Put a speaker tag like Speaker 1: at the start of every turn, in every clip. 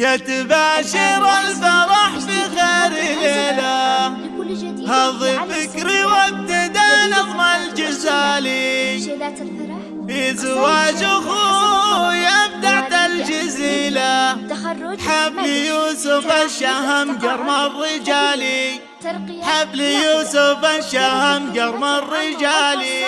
Speaker 1: يا تباشر الفرح بخير ليلة هضي فكري. وابتدى نظم الجزالي
Speaker 2: شيلات الفرح
Speaker 1: في زواج أخوي أبدعت الجزيلة حبل يوسف الشهم قرم الرجالي حبل يوسف الشهم قرم الرجالي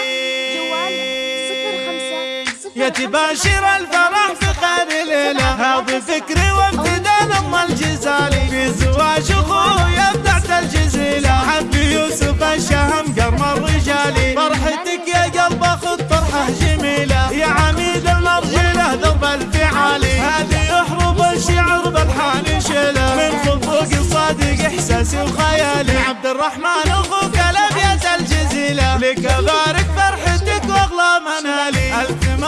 Speaker 1: يا تباشر الفرح في خير ليلة هذا فكري وابتدى نظم الجزالي في زواج أخوي أبدعت الجزيلة. حب يوسف الشهم قرم الرجالي فرحتك يا قلب خذ فرحة جميلة. يا عميد المرجلة درب الفعالي هذه يحرب الشعر بالحان شيله من خطوق صادق احساسي وخيالي عبد الرحمن أخوك الابيات الجزيلة. لك منالي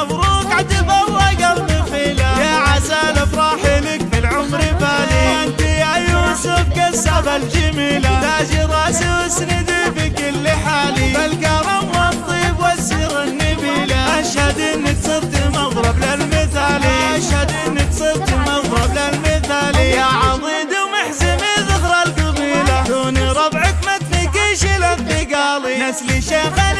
Speaker 1: مبروك عتبرق المخيلة يا عسى الافراح لك في العمر بالي. انت يا يوسف كسب الجميلة. تاج راسي واسندي في كل حالي. بالكرم والطيب والسر النبيلة. أشهد إنك صرت مضرب للمثالي. أشهد إنك صرت مضرب للمثالي. يا عضيد ومحزم ذخر القبيلة. دون ربعك ما تفكيش الثقالي نسلي شيخ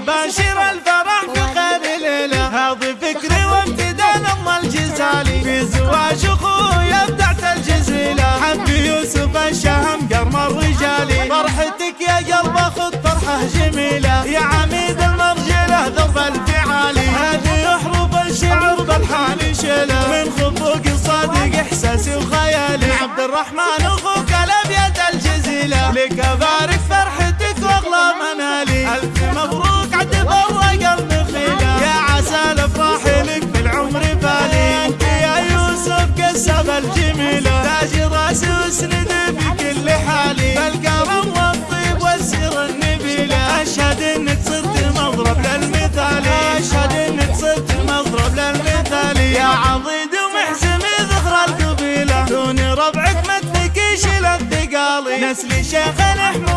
Speaker 1: تباشر الفرح في خير ليلة. هذا فكري وابتدى نظم الجزالي. في زواج أخوي ابدعت الجزيلة. حب يوسف الشهم قرم الرجالي فرحتك يا قلب خذ فرحة جميلة. يا عميد المرجلة ذرب الفعالي هذه يحرب الشعر بالحان شيلة. من خطوق صادق احساسي وخيالي عبد الرحمن أخوك الابيات الجزيلة. لك أبارك فرحتك وأغلى منالي. ألف مبروك الجميلة تاج راسي واسند في كل حالي بالكرم والطيب والسر النبيلة أشهد انك صرت مضرب للمثالي أشهد انك صرت مضرب للمثالي يا عضيد ومحزم ذخر القبيلة. دون ربعك ما تفكيش الثقالي نسلي شيخ نحموي